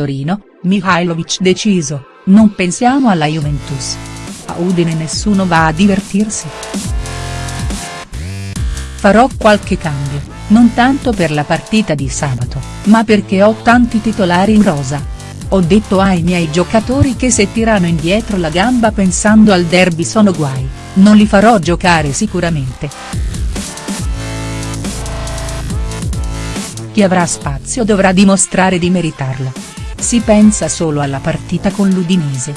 Torino, Mihailovic deciso, non pensiamo alla Juventus. A Udine nessuno va a divertirsi. Farò qualche cambio, non tanto per la partita di sabato, ma perché ho tanti titolari in rosa. Ho detto ai miei giocatori che se tirano indietro la gamba pensando al derby sono guai, non li farò giocare sicuramente. Chi avrà spazio dovrà dimostrare di meritarlo. Si pensa solo alla partita con l'Udinese.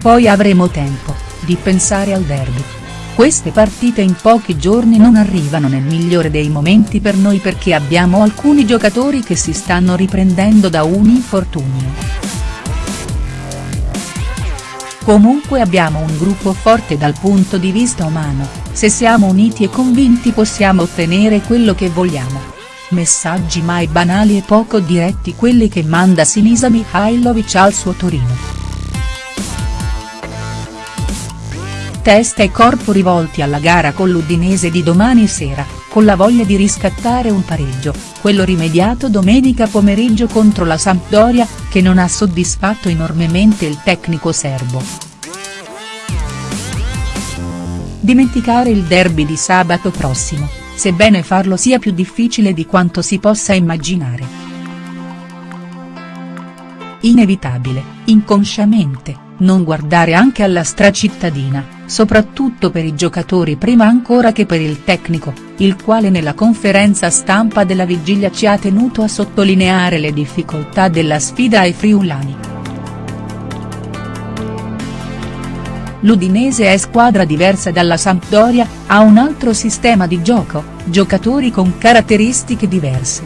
Poi avremo tempo, di pensare al derby. Queste partite in pochi giorni non arrivano nel migliore dei momenti per noi perché abbiamo alcuni giocatori che si stanno riprendendo da un infortunio. Comunque abbiamo un gruppo forte dal punto di vista umano, se siamo uniti e convinti possiamo ottenere quello che vogliamo. Messaggi mai banali e poco diretti quelli che manda Sinisa Mihailovic al suo Torino. Testa e corpo rivolti alla gara con l'Udinese di domani sera, con la voglia di riscattare un pareggio, quello rimediato domenica pomeriggio contro la Sampdoria, che non ha soddisfatto enormemente il tecnico serbo. Dimenticare il derby di sabato prossimo, sebbene farlo sia più difficile di quanto si possa immaginare. Inevitabile, inconsciamente, non guardare anche alla stracittadina, soprattutto per i giocatori prima ancora che per il tecnico, il quale nella conferenza stampa della vigilia ci ha tenuto a sottolineare le difficoltà della sfida ai friulani. L'Udinese è squadra diversa dalla Sampdoria, ha un altro sistema di gioco, giocatori con caratteristiche diverse.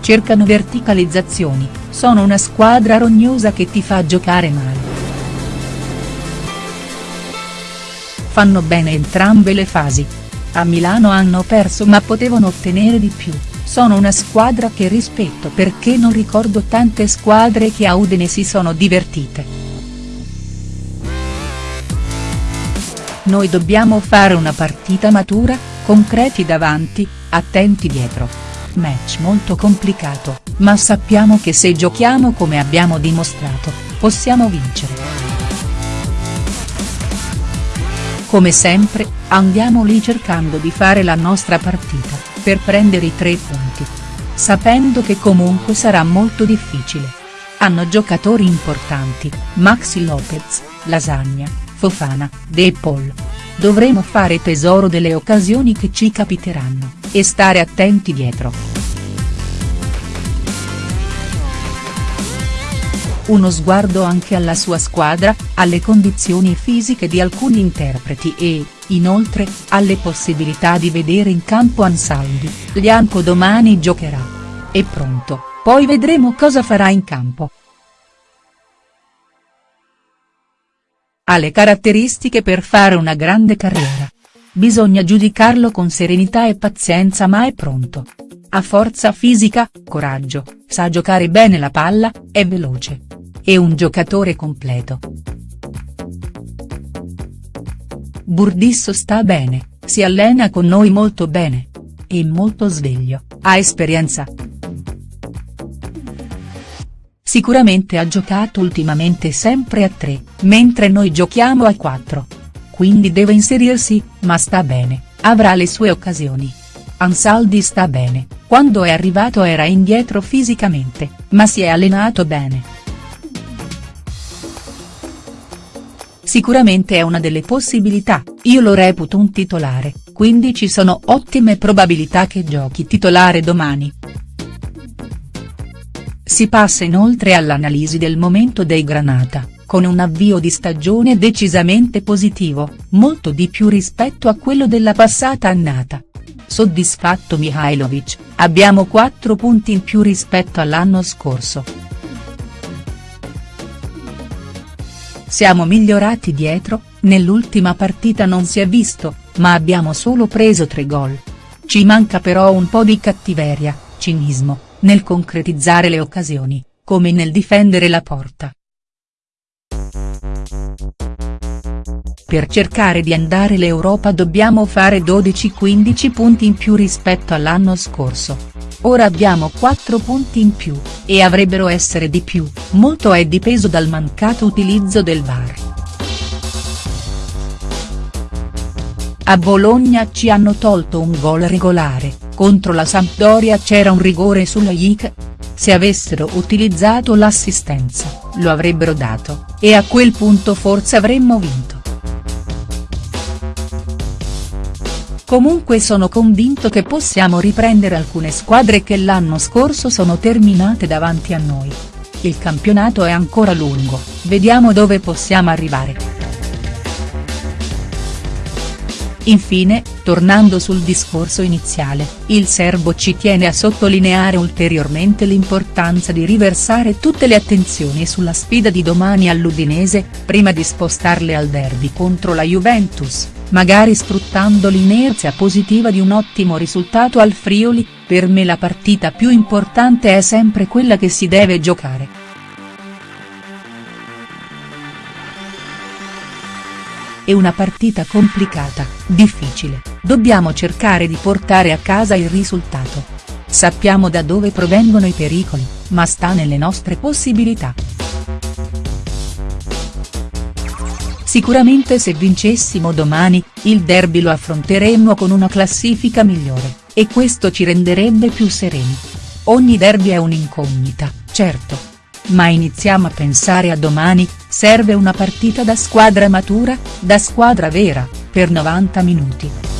Cercano verticalizzazioni, sono una squadra rognosa che ti fa giocare male. fanno bene entrambe le fasi. A Milano hanno perso ma potevano ottenere di più, sono una squadra che rispetto perché non ricordo tante squadre che a Udine si sono divertite. Noi dobbiamo fare una partita matura, concreti davanti, attenti dietro. Match molto complicato, ma sappiamo che se giochiamo come abbiamo dimostrato, possiamo vincere. Come sempre, andiamo lì cercando di fare la nostra partita, per prendere i tre punti. Sapendo che comunque sarà molto difficile. Hanno giocatori importanti, Maxi Lopez, Lasagna, Fofana, De Paul. Dovremo fare tesoro delle occasioni che ci capiteranno, e stare attenti dietro. uno sguardo anche alla sua squadra, alle condizioni fisiche di alcuni interpreti e, inoltre, alle possibilità di vedere in campo Ansaldi, Lianco domani giocherà. È pronto, poi vedremo cosa farà in campo. Ha le caratteristiche per fare una grande carriera. Bisogna giudicarlo con serenità e pazienza ma è pronto. Ha forza fisica, coraggio, sa giocare bene la palla, è veloce. È un giocatore completo. Burdisso sta bene, si allena con noi molto bene. È molto sveglio, ha esperienza. Sicuramente ha giocato ultimamente sempre a 3, mentre noi giochiamo a 4. Quindi deve inserirsi, ma sta bene, avrà le sue occasioni. Ansaldi sta bene, quando è arrivato era indietro fisicamente, ma si è allenato bene. Sicuramente è una delle possibilità, io lo reputo un titolare, quindi ci sono ottime probabilità che giochi titolare domani. Si passa inoltre all'analisi del momento dei Granata, con un avvio di stagione decisamente positivo, molto di più rispetto a quello della passata annata. Soddisfatto Mihailovic, abbiamo 4 punti in più rispetto all'anno scorso. Siamo migliorati dietro, nell'ultima partita non si è visto, ma abbiamo solo preso 3 gol. Ci manca però un po' di cattiveria, cinismo, nel concretizzare le occasioni, come nel difendere la porta. Per cercare di andare l'Europa dobbiamo fare 12-15 punti in più rispetto all'anno scorso. ora abbiamo 4 punti in più, e avrebbero essere di più, molto è dipeso dal mancato utilizzo del VAR. A Bologna ci hanno tolto un gol regolare, contro la Sampdoria c'era un rigore sulla IC. Se avessero utilizzato l'assistenza, lo avrebbero dato, e a quel punto forse avremmo vinto. Comunque sono convinto che possiamo riprendere alcune squadre che l'anno scorso sono terminate davanti a noi. Il campionato è ancora lungo, vediamo dove possiamo arrivare. Infine, tornando sul discorso iniziale, il serbo ci tiene a sottolineare ulteriormente l'importanza di riversare tutte le attenzioni sulla sfida di domani all'Udinese, prima di spostarle al derby contro la Juventus, magari sfruttando l'inerzia positiva di un ottimo risultato al Friuli, per me la partita più importante è sempre quella che si deve giocare. È una partita complicata, difficile, dobbiamo cercare di portare a casa il risultato. Sappiamo da dove provengono i pericoli, ma sta nelle nostre possibilità. Sicuramente se vincessimo domani, il derby lo affronteremmo con una classifica migliore, e questo ci renderebbe più sereni. Ogni derby è un'incognita, certo, ma iniziamo a pensare a domani, serve una partita da squadra matura, da squadra vera, per 90 minuti.